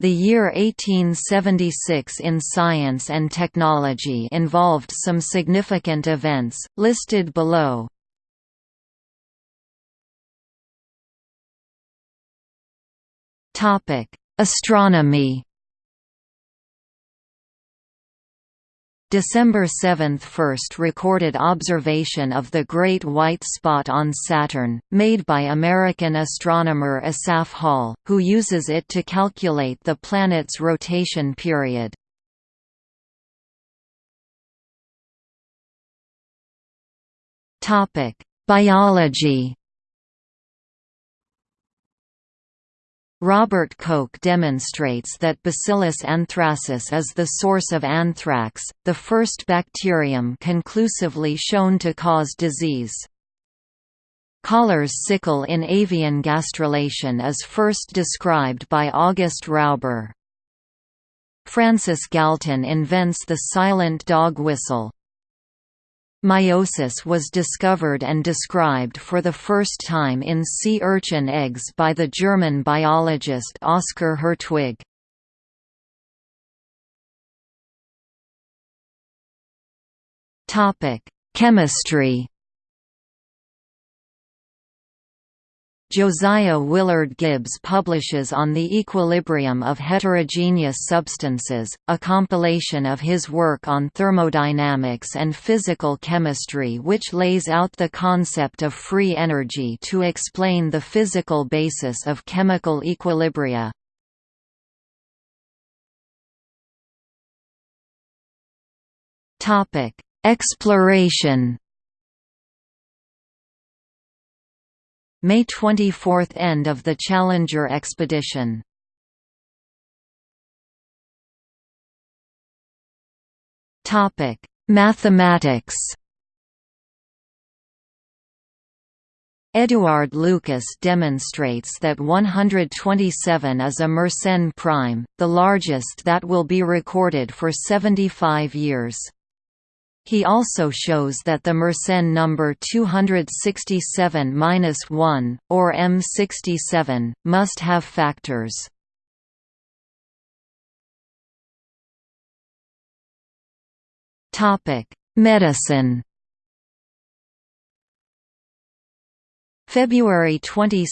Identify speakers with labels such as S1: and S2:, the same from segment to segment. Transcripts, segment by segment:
S1: The year 1876 in science and technology involved some significant events, listed below. Astronomy December 7 – First recorded observation of the Great White Spot on Saturn, made by American astronomer Asaph Hall, who uses it to calculate the planet's rotation period. Biology Robert Koch demonstrates that Bacillus anthracis is the source of anthrax, the first bacterium conclusively shown to cause disease. Koller's sickle in avian gastrulation is first described by August Rauber. Francis Galton invents the silent dog whistle. Meiosis was discovered and described for the first time in sea urchin eggs by the German biologist Oskar Hertwig. Chemistry Josiah Willard Gibbs publishes On the Equilibrium of Heterogeneous Substances, a compilation of his work on thermodynamics and physical chemistry which lays out the concept of free energy to explain the physical basis of chemical equilibria. Exploration May 24 – End of the Challenger expedition Mathematics Eduard Lucas demonstrates that 127 is a Mersenne prime, the largest that will be recorded for 75 years. He also shows that the Mersenne number 267-1, or M67, must have factors. Medicine February 22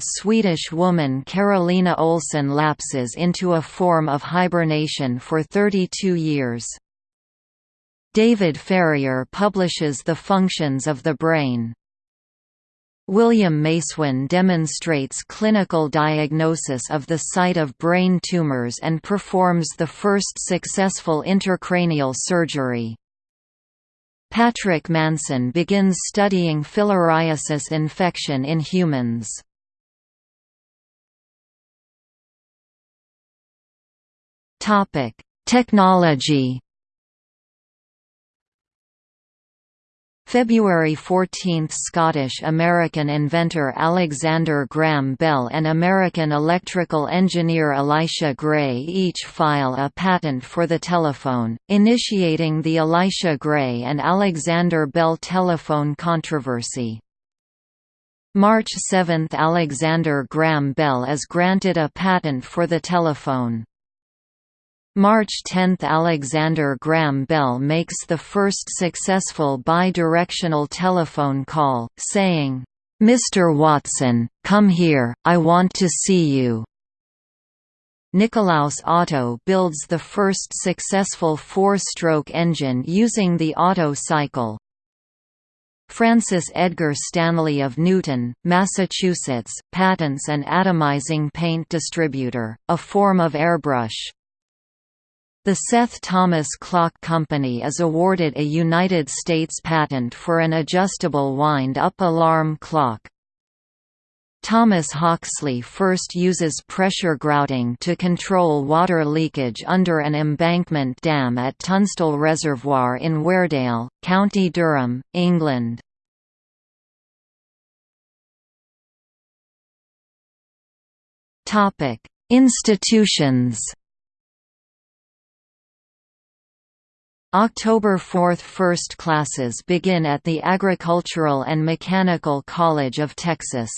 S1: – Swedish woman Carolina Olsson lapses into a form of hibernation for 32 years. David Ferrier publishes The Functions of the Brain. William Macewen demonstrates clinical diagnosis of the site of brain tumors and performs the first successful intracranial surgery. Patrick Manson begins studying filariasis infection in humans. Technology February 14 – Scottish-American inventor Alexander Graham Bell and American electrical engineer Elisha Gray each file a patent for the telephone, initiating the Elisha Gray and Alexander Bell telephone controversy. March 7 – Alexander Graham Bell is granted a patent for the telephone. March 10 – Alexander Graham Bell makes the first successful bi-directional telephone call, saying, "'Mr. Watson, come here, I want to see you." Nikolaus Otto builds the first successful four-stroke engine using the Otto cycle. Francis Edgar Stanley of Newton, Massachusetts, patents an atomizing paint distributor, a form of airbrush. The Seth Thomas Clock Company is awarded a United States patent for an adjustable wind-up alarm clock. Thomas Hawksley first uses pressure grouting to control water leakage under an embankment dam at Tunstall Reservoir in Weardale, County Durham, England. Institutions October 4 – First classes begin at the Agricultural and Mechanical College of Texas.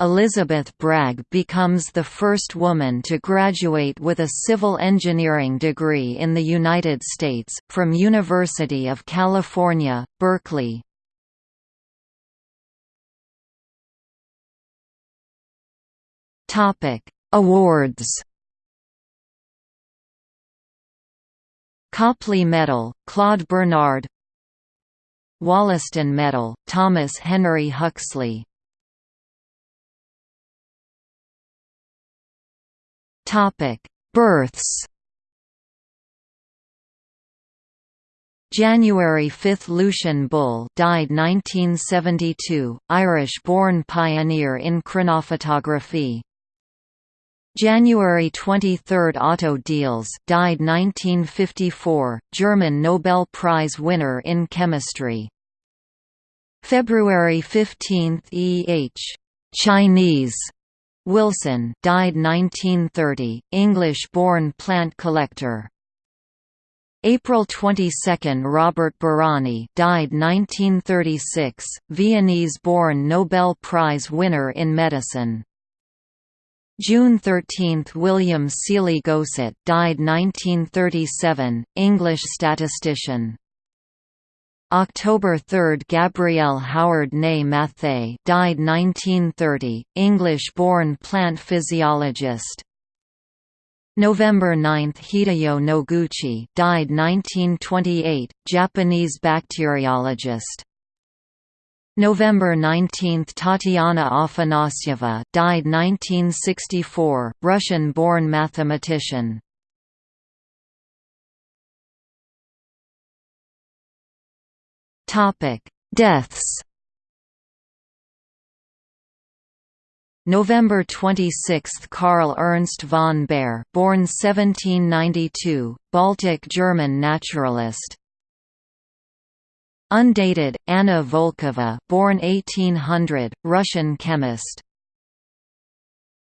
S1: Elizabeth Bragg becomes the first woman to graduate with a civil engineering degree in the United States, from University of California, Berkeley. Awards Copley Medal, Claude Bernard Wollaston Medal, Thomas Henry Huxley Births. January 5 – Lucian Bull died 1972, Irish-born pioneer in chronophotography. January 23 – Otto Diels died 1954, German Nobel Prize winner in chemistry. February 15 – E. H. Chinese Wilson died 1930, English-born plant collector. April 22 – Robert Bárány died 1936, Viennese-born Nobel Prize winner in medicine. June 13 – William Sealy Gosset died 1937, English statistician. October 3 – Gabrielle Howard née Matthaei died 1930, English-born plant physiologist. November 9 – Hideyo Noguchi died 1928, Japanese bacteriologist. November 19 – Tatiana Afanasyeva died 1964, Russian-born mathematician. Topic: Deaths. November 26 – Karl Ernst von Baer born 1792, Baltic German naturalist Undated, Anna Volkova born 1800, Russian chemist